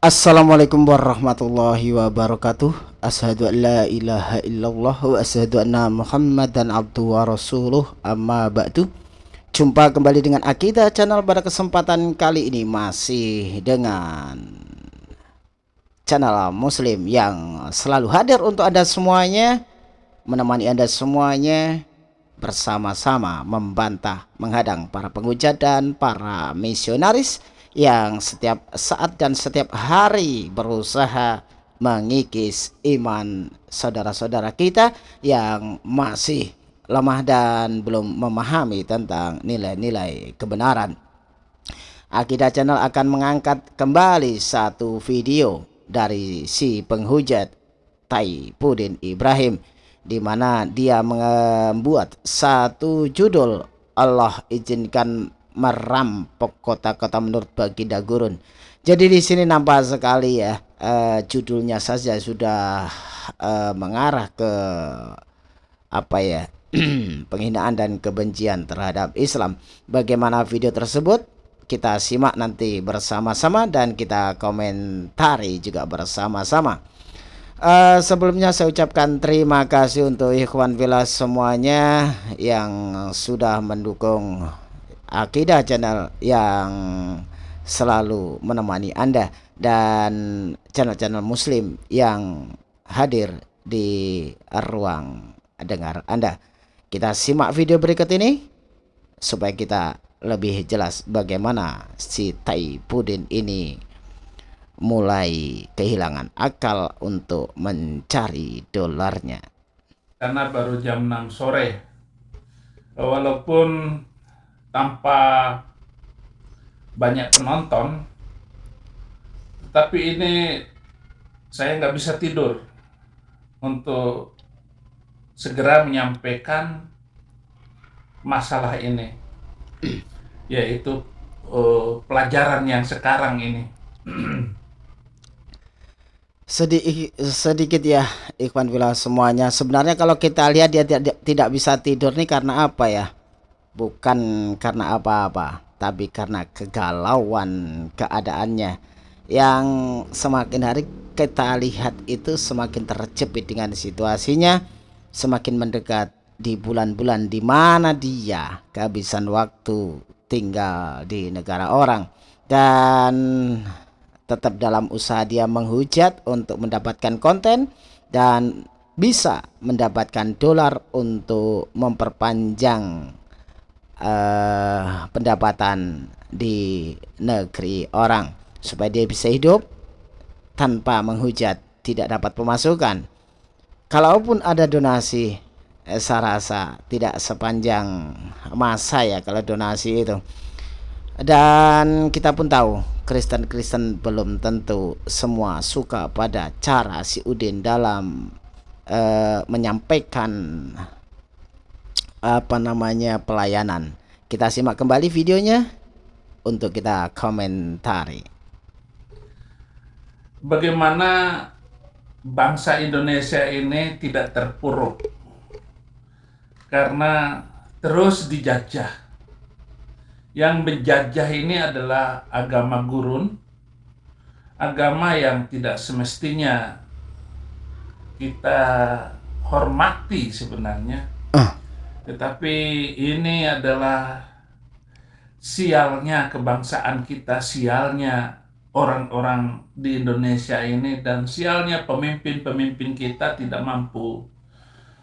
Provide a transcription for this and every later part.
Assalamualaikum warahmatullahi wabarakatuh. Ashadu an la ilaha illallah Wa ashadu anna muhammadan abdu wa rasuluh. Amma ba'du. Jumpa kembali dengan Akidah Channel pada kesempatan kali ini Masih dengan Channel muslim yang selalu hadir untuk anda semuanya Menemani anda semuanya Bersama-sama membantah Menghadang para penghujat dan para misionaris yang setiap saat dan setiap hari berusaha mengikis iman saudara-saudara kita yang masih lemah dan belum memahami tentang nilai-nilai kebenaran. Akidah Channel akan mengangkat kembali satu video dari si penghujat Taipudin Ibrahim di mana dia membuat satu judul Allah izinkan merampok kota-kota menurut Baginda Gurun. Jadi di sini nampak sekali ya uh, judulnya saja sudah uh, mengarah ke apa ya penghinaan dan kebencian terhadap Islam. Bagaimana video tersebut? Kita simak nanti bersama-sama dan kita komentari juga bersama-sama. Uh, sebelumnya saya ucapkan terima kasih untuk ikhwan villa semuanya yang sudah mendukung Akidah Channel yang selalu menemani Anda dan channel-channel muslim yang hadir di ruang dengar Anda. Kita simak video berikut ini supaya kita lebih jelas bagaimana si Taipudin ini mulai kehilangan akal untuk mencari dolarnya. Karena baru jam 6 sore. Walaupun tanpa banyak penonton tapi ini saya nggak bisa tidur untuk segera menyampaikan masalah ini yaitu uh, pelajaran yang sekarang ini. Sedikit sedikit ya Ikhwan Villa semuanya. Sebenarnya kalau kita lihat dia tidak bisa tidur nih karena apa ya bukan karena apa-apa tapi karena kegalauan keadaannya. Yang semakin hari kita lihat itu semakin terjepit dengan situasinya semakin mendekat di bulan-bulan di mana dia kehabisan waktu tinggal di negara orang. Dan tetap dalam usaha dia menghujat untuk mendapatkan konten dan bisa mendapatkan dolar untuk memperpanjang uh, pendapatan di negeri orang supaya dia bisa hidup tanpa menghujat tidak dapat pemasukan. Kalaupun ada donasi eh, saya rasa tidak sepanjang masa ya kalau donasi itu. Dan kita pun tahu Kristen-Kristen belum tentu semua suka pada cara si Udin dalam uh, menyampaikan apa namanya pelayanan. Kita simak kembali videonya untuk kita komentari. Bagaimana bangsa Indonesia ini tidak terpuruk karena terus dijajah. Yang menjajah ini adalah agama gurun, agama yang tidak semestinya kita hormati sebenarnya. Uh tetapi ini adalah sialnya kebangsaan kita, sialnya orang-orang di Indonesia ini dan sialnya pemimpin-pemimpin kita tidak mampu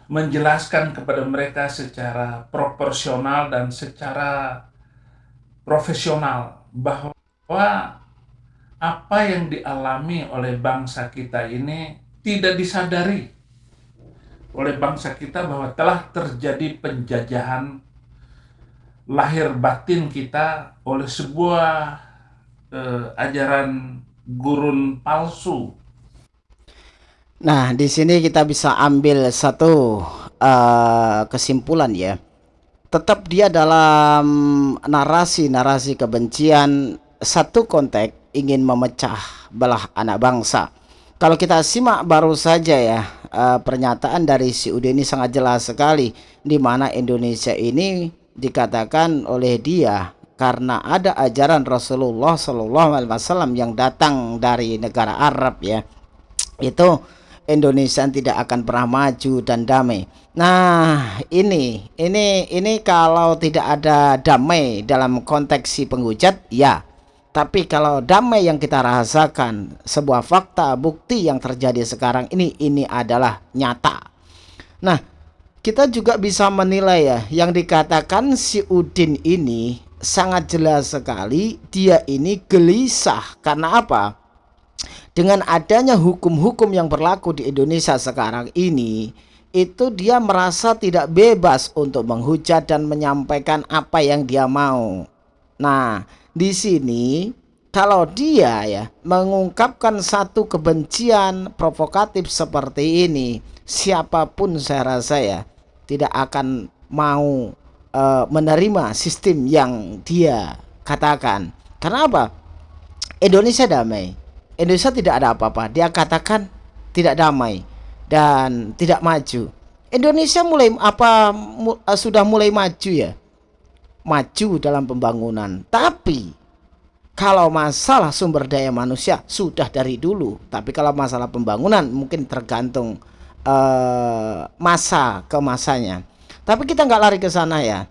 menjelaskan kepada mereka secara proporsional dan secara profesional bahwa apa yang dialami oleh bangsa kita ini tidak disadari oleh bangsa kita bahwa telah terjadi penjajahan lahir batin kita oleh sebuah eh, ajaran gurun palsu. Nah, di sini kita bisa ambil satu uh, kesimpulan ya. Tetap dia dalam narasi-narasi kebencian satu konteks ingin memecah belah anak bangsa. Kalau kita simak baru saja ya uh, pernyataan dari si Ude ini sangat jelas sekali di mana Indonesia ini dikatakan oleh dia karena ada ajaran Rasulullah Shallallahu Alaihi Wasallam yang datang dari negara Arab ya itu Indonesia tidak akan pernah maju dan damai. Nah, ini ini ini kalau tidak ada damai dalam konteks si penghujat, ya. Tapi kalau damai yang kita rasakan, sebuah fakta bukti yang terjadi sekarang ini ini adalah nyata. Nah, kita juga bisa menilai ya, yang dikatakan si Udin ini sangat jelas sekali dia ini gelisah karena apa? dengan adanya hukum-hukum yang berlaku di Indonesia sekarang ini itu dia merasa tidak bebas untuk menghujat dan menyampaikan apa yang dia mau. Nah, di sini kalau dia ya mengungkapkan satu kebencian provokatif seperti ini, siapa pun saya rasa ya tidak akan mau uh, menerima sistem yang dia katakan. Karena apa? Indonesia damai Indonesia tidak ada apa-apa. Dia katakan tidak damai dan tidak maju. Indonesia mulai apa mu, uh, sudah mulai maju ya. Maju dalam pembangunan. Tapi kalau masalah sumber daya manusia sudah dari dulu. Tapi kalau masalah pembangunan mungkin tergantung uh, masa ke masanya. Tapi kita nggak lari ke sana ya.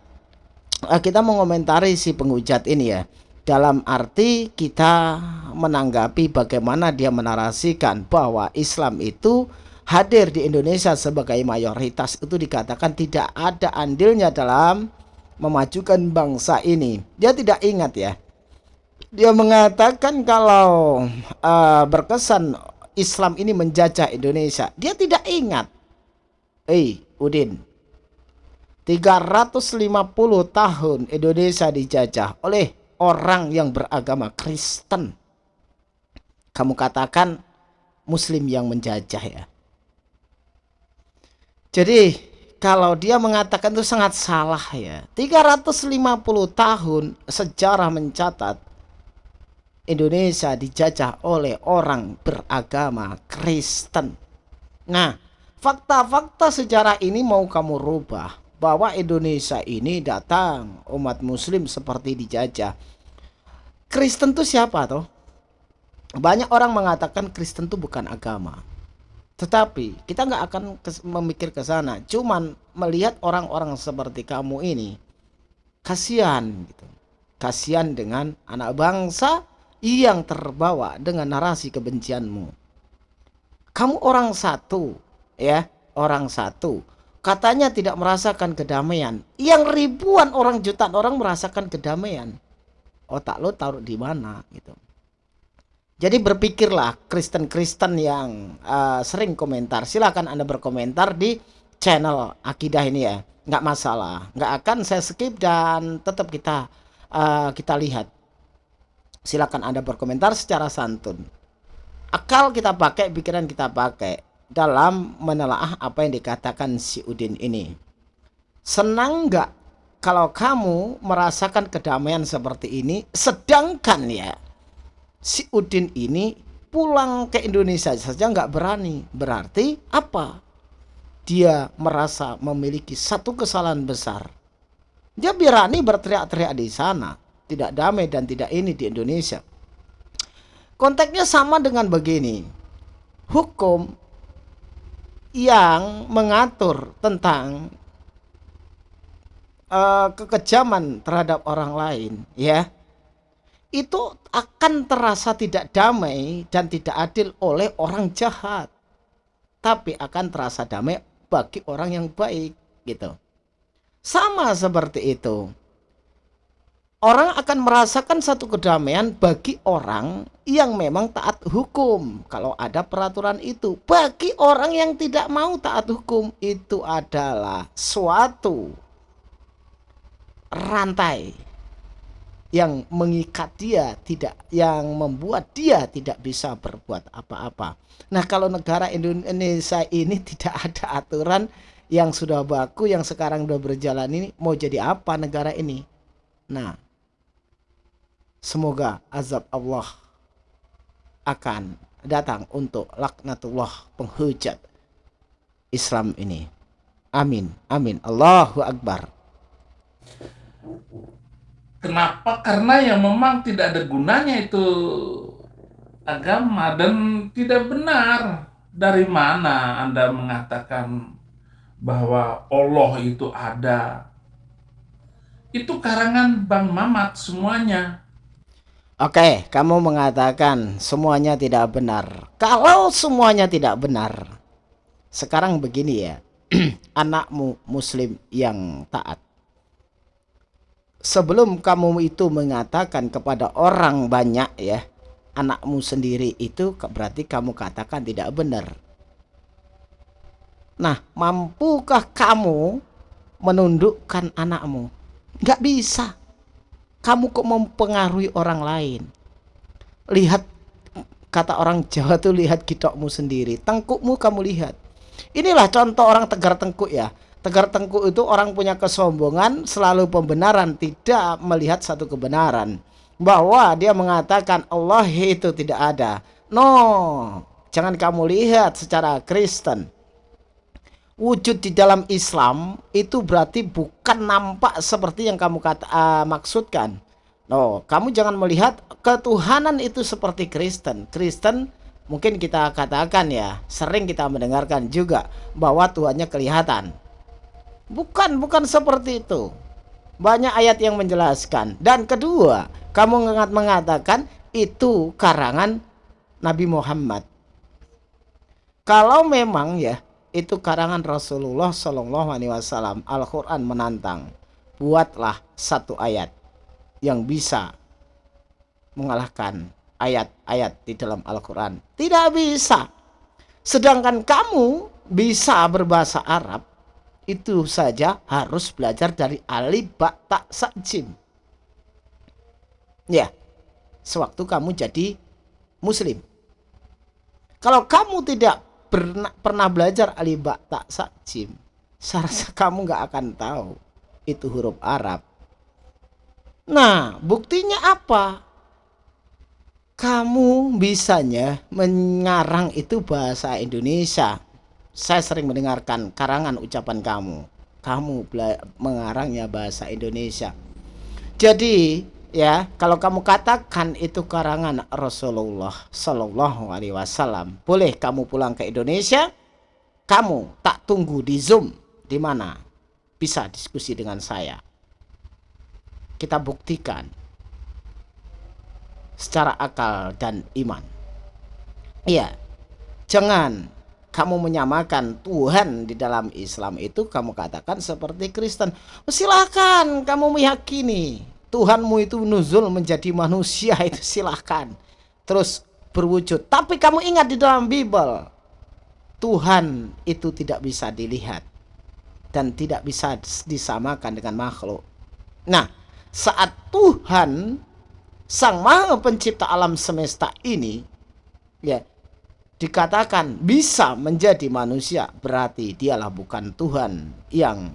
Uh, kita mengomentari si penghujat ini ya dalam arti kita menanggapi bagaimana dia menarasikan bahwa Islam itu hadir di Indonesia sebagai mayoritas itu dikatakan tidak ada andilnya dalam memajukan bangsa ini. Dia tidak ingat ya. Dia mengatakan kalau uh, berkesan Islam ini menjajah Indonesia. Dia tidak ingat. Eh, Udin. 350 tahun Indonesia dijajah oleh orang yang beragama Kristen. Kamu katakan muslim yang menjajah ya. Jadi kalau dia mengatakan itu sangat salah ya. 350 tahun sejarah mencatat Indonesia dijajah oleh orang beragama Kristen. Nah, fakta-fakta sejarah ini mau kamu rubah bahwa Indonesia ini datang umat muslim seperti dijajah. Kristen itu siapa toh? Banyak orang mengatakan Kristen itu bukan agama. Tetapi kita nggak akan memikir ke sana. Cuman melihat orang-orang seperti kamu ini kasihan gitu. Kasihan dengan anak bangsa yang terbawa dengan narasi kebencianmu. Kamu orang satu, ya, orang satu katanya tidak merasakan kedamaian. Yang ribuan orang jutaan orang merasakan kedamaian. Otak lo taruh di mana gitu. Jadi berpikirlah Kristen-Kristen yang uh, sering komentar. Silahkan Anda berkomentar di channel Akidah ini ya. Nggak masalah. Nggak akan saya skip dan tetap kita uh, kita lihat. Silakan Anda berkomentar secara santun. Akal kita pakai, pikiran kita pakai dalam menelaah apa yang dikatakan si Udin ini. Senang nggak kalau kamu merasakan kedamaian seperti ini, sedangkan ya si Udin ini pulang ke Indonesia saja nggak berani. Berarti apa? Dia merasa memiliki satu kesalahan besar. Dia berani berteriak-teriak di sana, tidak damai dan tidak ini di Indonesia. Konteksnya sama dengan begini. Hukum yang mengatur tentang uh, kekejaman terhadap orang lain ya itu akan terasa tidak damai dan tidak adil oleh orang jahat. Tapi akan terasa damai bagi orang yang baik gitu. Sama seperti itu. Orang akan merasakan satu kedamaian bagi orang yang memang taat hukum. Kalau ada peraturan itu bagi orang yang tidak mau taat hukum itu adalah suatu rantai yang mengikat dia tidak yang membuat dia tidak bisa berbuat apa-apa. Nah, kalau negara Indonesia ini tidak ada aturan yang sudah baku yang sekarang sudah berjalan ini mau jadi apa negara ini? Nah, Semoga azab Allah akan datang untuk laknatullah penghujat Islam ini. Amin. Amin. Allahu Akbar. Kenapa? Karena yang memang tidak ada gunanya itu agama dan tidak benar. Dari mana Anda mengatakan bahwa Allah itu ada? Itu karangan Bang Mamat semuanya. Oke, kamu mengatakan semuanya tidak benar. Kalau semuanya tidak benar, sekarang begini ya, anakmu muslim yang taat. Sebelum kamu itu mengatakan kepada orang banyak ya, anakmu sendiri itu berarti kamu katakan tidak benar. Nah, mampukah kamu menundukkan anakmu? Gak bisa kamu kok mempengaruhi orang lain lihat kata orang Jawa tuh lihat gitokmu sendiri tengkukmu kamu lihat inilah contoh orang tegar tengkuk ya tegar tengkuk itu orang punya kesombongan selalu pembenaran tidak melihat satu kebenaran bahwa dia mengatakan Allah itu tidak ada no jangan kamu lihat secara Kristen wujud di dalam Islam itu berarti bukan nampak seperti yang kamu kata uh, maksudkan. No, kamu jangan melihat ketuhanan itu seperti Kristen. Kristen mungkin kita katakan ya, sering kita mendengarkan juga bahwa Tuhannya kelihatan. Bukan, bukan seperti itu. Banyak ayat yang menjelaskan. Dan kedua, kamu mengatakan itu karangan Nabi Muhammad. Kalau memang ya itu karangan Rasulullah Shallallahu Alaihi Wasallam. Al-Quran menantang, buatlah satu ayat yang bisa mengalahkan ayat-ayat di dalam Al-Quran. Tidak bisa. Sedangkan kamu bisa berbahasa Arab, itu saja harus belajar dari alif ba ta sa jim. Ya, sewaktu kamu jadi muslim. Kalau kamu tidak pernah pernah belajar alibak tak sakjim saya rasa kamu nggak akan tahu itu huruf Arab nah buktinya apa kamu bisanya mengarang itu bahasa Indonesia saya sering mendengarkan karangan ucapan kamu. Kamu mengarangnya bahasa Indonesia. Jadi ya kalau kamu katakan itu karangan Rasulullah Shallallahu Alaihi Wasallam boleh kamu pulang ke Indonesia? Kamu tak tunggu di Zoom. Di mana? Bisa diskusi dengan saya. Kita buktikan secara akal dan iman. Iya jangan kamu menyamakan Tuhan di dalam Islam itu kamu katakan seperti Kristen. Silahkan kamu meyakini Tuhanmu itu nuzul menjadi manusia itu silahkan terus berwujud. Tapi kamu ingat di dalam Bible Tuhan itu tidak bisa dilihat dan tidak bisa disamakan dengan makhluk. Nah saat Tuhan sang maha pencipta alam semesta ini ya dikatakan bisa menjadi manusia berarti dialah bukan Tuhan yang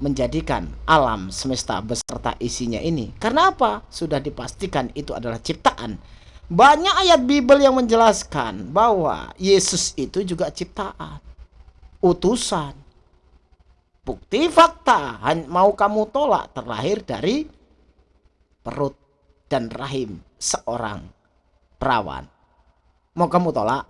menjadikan alam semesta beserta isinya ini. Karena apa? Sudah dipastikan itu adalah ciptaan. Banyak ayat Bible yang menjelaskan bahwa Yesus itu juga ciptaan. Utusan. Bukti fakta mau kamu tolak terlahir dari perut dan rahim seorang perawan. Mau kamu tolak?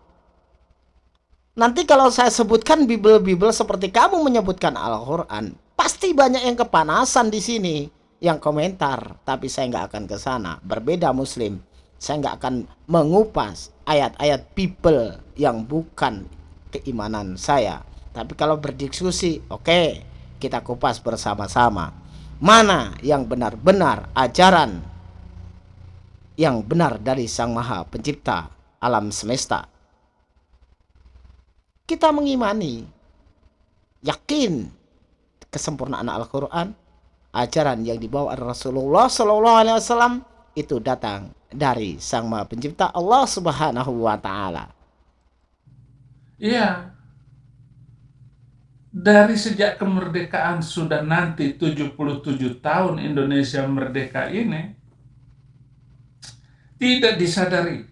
Nanti kalau saya sebutkan Bible-Bible seperti kamu menyebutkan Al-Quran, Pasti banyak yang kepanasan di sini yang komentar, tapi saya nggak akan ke sana. Berbeda Muslim, saya nggak akan mengupas ayat-ayat Bible yang bukan keimanan saya. Tapi kalau berdiskusi, oke, okay, kita kupas bersama-sama. Mana yang benar-benar ajaran yang benar dari Sang Maha Pencipta alam semesta. Kita mengimani, yakin kesempurnaan Al-Quran, ajaran yang dibawa Rasulullah Shallallahu Alaihi Wasallam itu datang dari Sang Maha Pencipta Allah Subhanahu Wa Taala. Iya. Dari sejak kemerdekaan sudah nanti 77 tahun Indonesia merdeka ini tidak disadari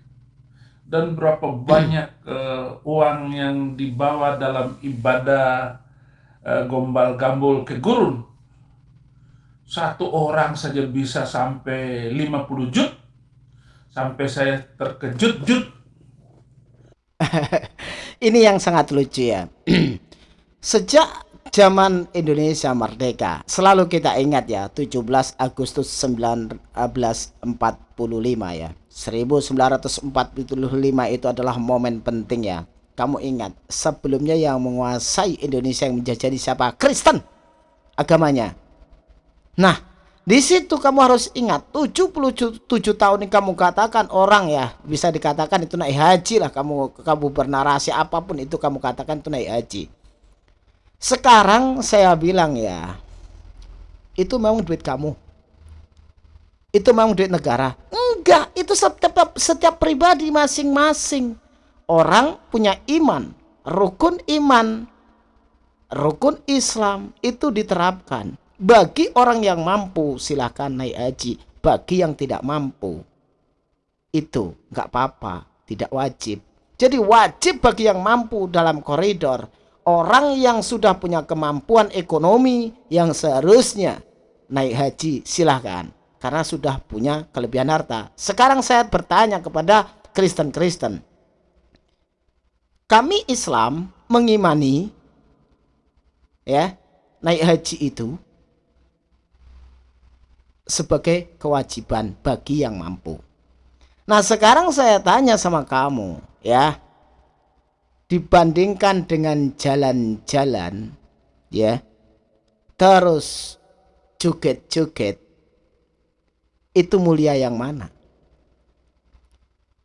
dan berapa banyak uh, uang yang dibawa dalam ibadah Eh, gombal gambul ke gurun? Satu orang saja bisa sampai 50 jut. Sampai saya terkejut jut ini yang sangat lucu ya. Sejak zaman Indonesia merdeka selalu kita ingat ya 17 Agustus 1945 ya 1945 itu adalah momen penting ya. Kamu ingat sebelumnya yang menguasai Indonesia yang menjajah siapa? Kristen agamanya. Nah di situ kamu harus ingat 77 tahun yang kamu katakan orang ya bisa dikatakan itu naik haji lah kamu kamu bernarasi apa pun itu kamu katakan itu naik haji. Sekarang saya bilang ya, itu memang duit kamu. Itu memang duit negara. Enggak, itu setiap setiap pribadi masing-masing. Orang punya iman, rukun iman, rukun Islam itu diterapkan. Bagi orang yang mampu silahkan naik haji. Bagi yang tidak mampu itu enggak apa-apa, tidak wajib. Jadi wajib bagi yang mampu dalam koridor orang yang sudah punya kemampuan ekonomi yang seharusnya naik haji silahkan karena sudah punya kelebihan harta. Sekarang saya bertanya kepada Kristen-Kristen. Kami Islam mengimani ya naik haji itu sebagai kewajiban bagi yang mampu. Nah, sekarang saya tanya sama kamu, ya dibandingkan dengan jalan-jalan ya terus joget-joget itu mulia yang mana?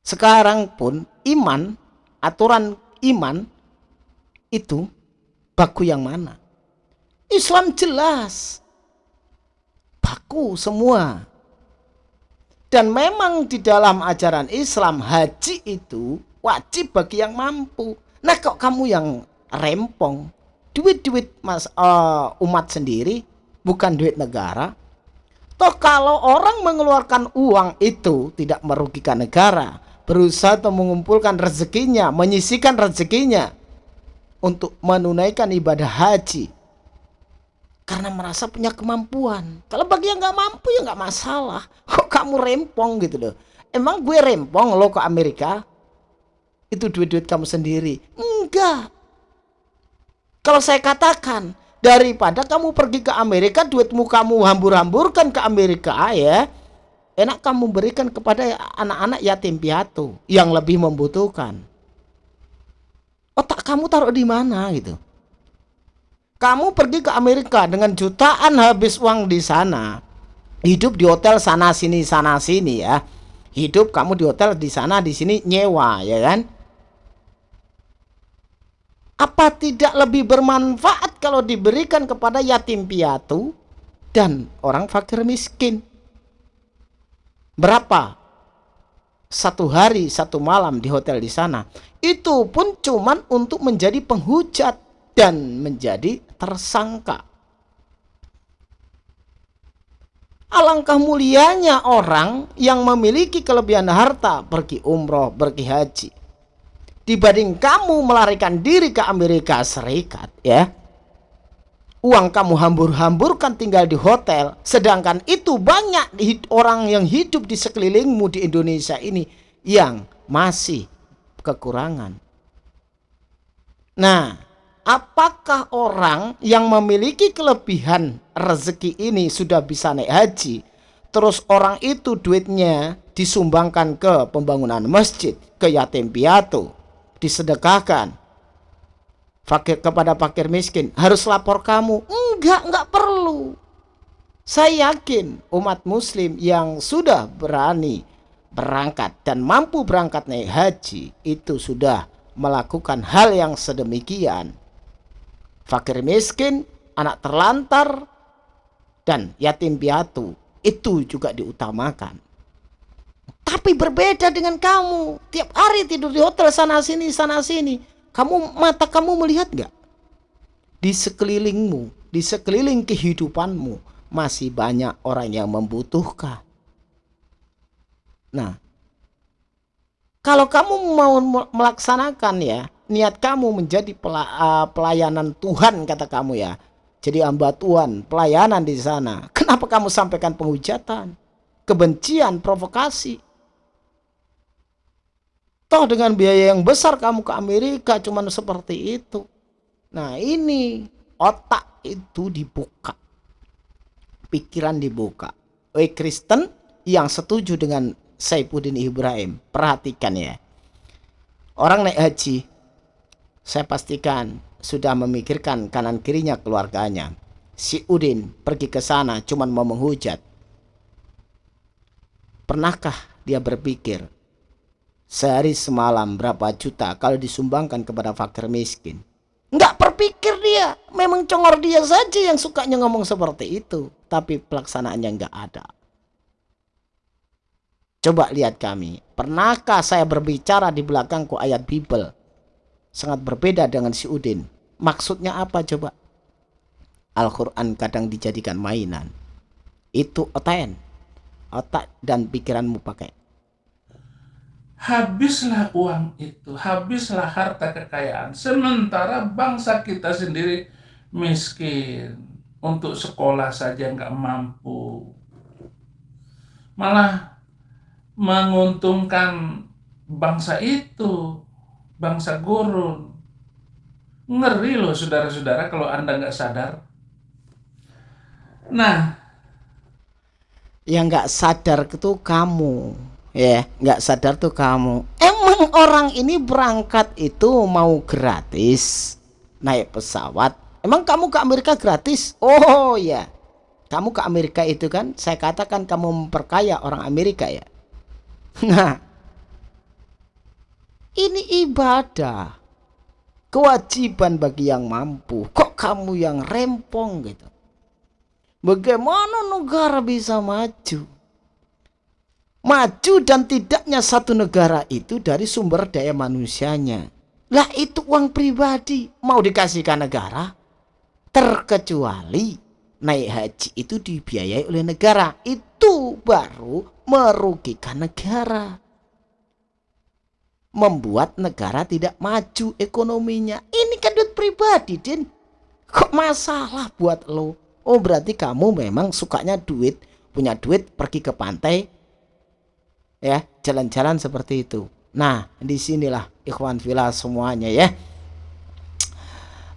Sekarang pun iman aturan iman itu baku yang mana? Islam jelas. Baku semua. Dan memang di dalam ajaran Islam haji itu wajib bagi yang mampu. Nah kok kamu yang rempong? Duit-duit uh, umat sendiri bukan duit negara. Toh kalau orang mengeluarkan uang itu tidak merugikan negara, berusaha untuk mengumpulkan rezekinya, menyisikan rezekinya untuk menunaikan ibadah haji karena merasa punya kemampuan. Kalau bagi yang nggak mampu ya nggak masalah. Kok kamu rempong gitu loh? Emang gue rempong lo ke Amerika? itu duit-duit kamu sendiri. Enggak. Kalau saya katakan, daripada kamu pergi ke Amerika, duitmu kamu hambur-hamburkan ke Amerika ya, enak kamu berikan kepada anak-anak yatim piatu yang lebih membutuhkan. Otak kamu taruh di mana gitu? Kamu pergi ke Amerika dengan jutaan habis uang di sana, hidup di hotel sana sini sana sini ya. Hidup kamu di hotel di sana di sini nyewa ya kan? Apa tidak lebih bermanfaat kalau diberikan kepada yatim piatu dan orang fakir miskin? Berapa? Satu hari, satu malam di hotel di sana. Itu pun cuman untuk menjadi penghujat dan menjadi tersangka. Alangkah mulianya orang yang memiliki kelebihan harta pergi umroh, pergi haji dibanding kamu melarikan diri ke Amerika Serikat ya uang kamu hambur-hamburkan tinggal di hotel sedangkan itu banyak orang yang hidup di sekelilingmu di Indonesia ini yang masih kekurangan. Nah apakah orang yang memiliki kelebihan rezeki ini sudah bisa naik haji? Terus orang itu duitnya disumbangkan ke pembangunan masjid ke yatim piatu disedekahkan fakir kepada fakir miskin harus lapor kamu enggak enggak perlu saya yakin umat muslim yang sudah berani berangkat dan mampu berangkat naik haji itu sudah melakukan hal yang sedemikian fakir miskin anak terlantar dan yatim piatu itu juga diutamakan tapi berbeda dengan kamu. Tiap hari tidur di hotel sana sini sana sini. Kamu mata kamu melihat nggak? Di sekelilingmu, di sekeliling kehidupanmu masih banyak orang yang membutuhkan. Nah, kalau kamu mau melaksanakan ya niat kamu menjadi pelayanan Tuhan kata kamu ya jadi hamba Tuhan, pelayanan di sana. Kenapa kamu sampaikan penghujatan, kebencian, provokasi? Toh dengan biaya yang besar kamu ke Amerika cuman seperti itu. Nah ini otak itu dibuka. Pikiran dibuka. Oi Kristen yang setuju dengan Saifuddin Ibrahim. Perhatikan ya. Orang naik haji. Saya pastikan sudah memikirkan kanan kirinya keluarganya. Si Udin pergi ke sana cuman mau menghujat. Pernahkah dia berpikir sehari semalam berapa juta kalau disumbangkan kepada fakir miskin? Nggak berpikir dia. Memang congor dia saja yang sukanya ngomong seperti itu. Tapi pelaksanaannya nggak ada. Coba lihat kami. Pernahkah saya berbicara di belakangku ayat Bible? Sangat berbeda dengan si Udin. Maksudnya apa coba? Al-Quran kadang dijadikan mainan. Itu otain. Otak dan pikiranmu pakai habislah uang itu, habislah harta kekayaan. Sementara bangsa kita sendiri miskin, untuk sekolah saja nggak mampu. Malah menguntungkan bangsa itu, bangsa gurun. Ngeri loh saudara-saudara kalau Anda nggak sadar. Nah, yang nggak sadar itu kamu ya nggak sadar tuh kamu. Emang orang ini berangkat itu mau gratis naik pesawat? Emang kamu ke Amerika gratis? Oh ya. Kamu ke Amerika itu kan saya katakan kamu memperkaya orang Amerika ya. Nah ini ibadah. Kewajiban bagi yang mampu. Kok kamu yang rempong gitu? Bagaimana negara bisa maju maju dan tidaknya satu negara itu dari sumber daya manusianya. Lah itu uang pribadi mau dikasihkan negara terkecuali naik haji itu dibiayai oleh negara. Itu baru merugikan negara. Membuat negara tidak maju ekonominya. Ini kan duit pribadi, Din. Kok masalah buat lo? Oh berarti kamu memang sukanya duit, punya duit pergi ke pantai, ya jalan-jalan seperti itu. Nah di sinilah ikhwan villa semuanya ya.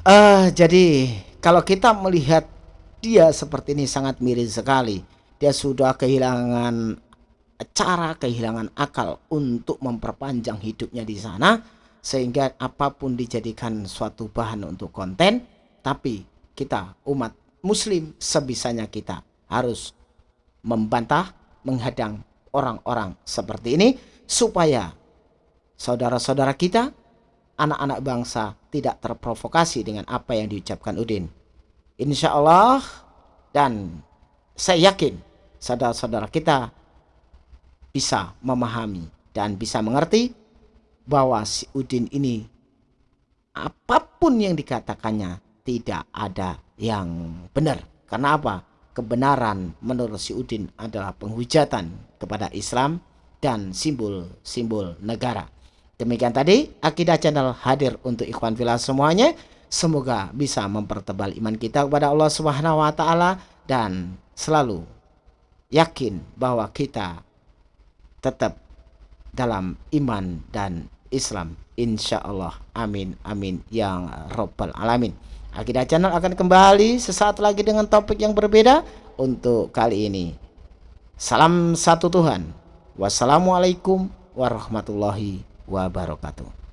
Uh, jadi kalau kita melihat dia seperti ini sangat mirip sekali. Dia sudah kehilangan cara kehilangan akal untuk memperpanjang hidupnya di sana sehingga apa pun dijadikan suatu bahan untuk konten tapi kita umat muslim sebisanya kita harus membantah menghadang orang-orang seperti ini supaya saudara-saudara kita, anak-anak bangsa tidak terprovokasi dengan apa yang diucapkan Udin. Insya Allah dan saya yakin saudara-saudara kita bisa memahami dan bisa mengerti bahwa si Udin ini apa pun yang dikatakannya tidak ada yang benar. Karena apa? Kebenaran menurut si Udin adalah penghujatan kepada Islam dan simbol-simbol negara. Demikian tadi Akidah Channel hadir untuk ikhwan filah semuanya. Semoga bisa mempertebal iman kita kepada Allah Subhanahu wa taala dan selalu yakin bahwa kita tetap dalam iman dan Islam insya Allah amin amin yang robbal alamin Akidah Channel akan kembali sesaat lagi dengan topik yang berbeda untuk kali ini. Salam satu Tuhan. Wassalamualaikum warahmatullahi wabarakatuh.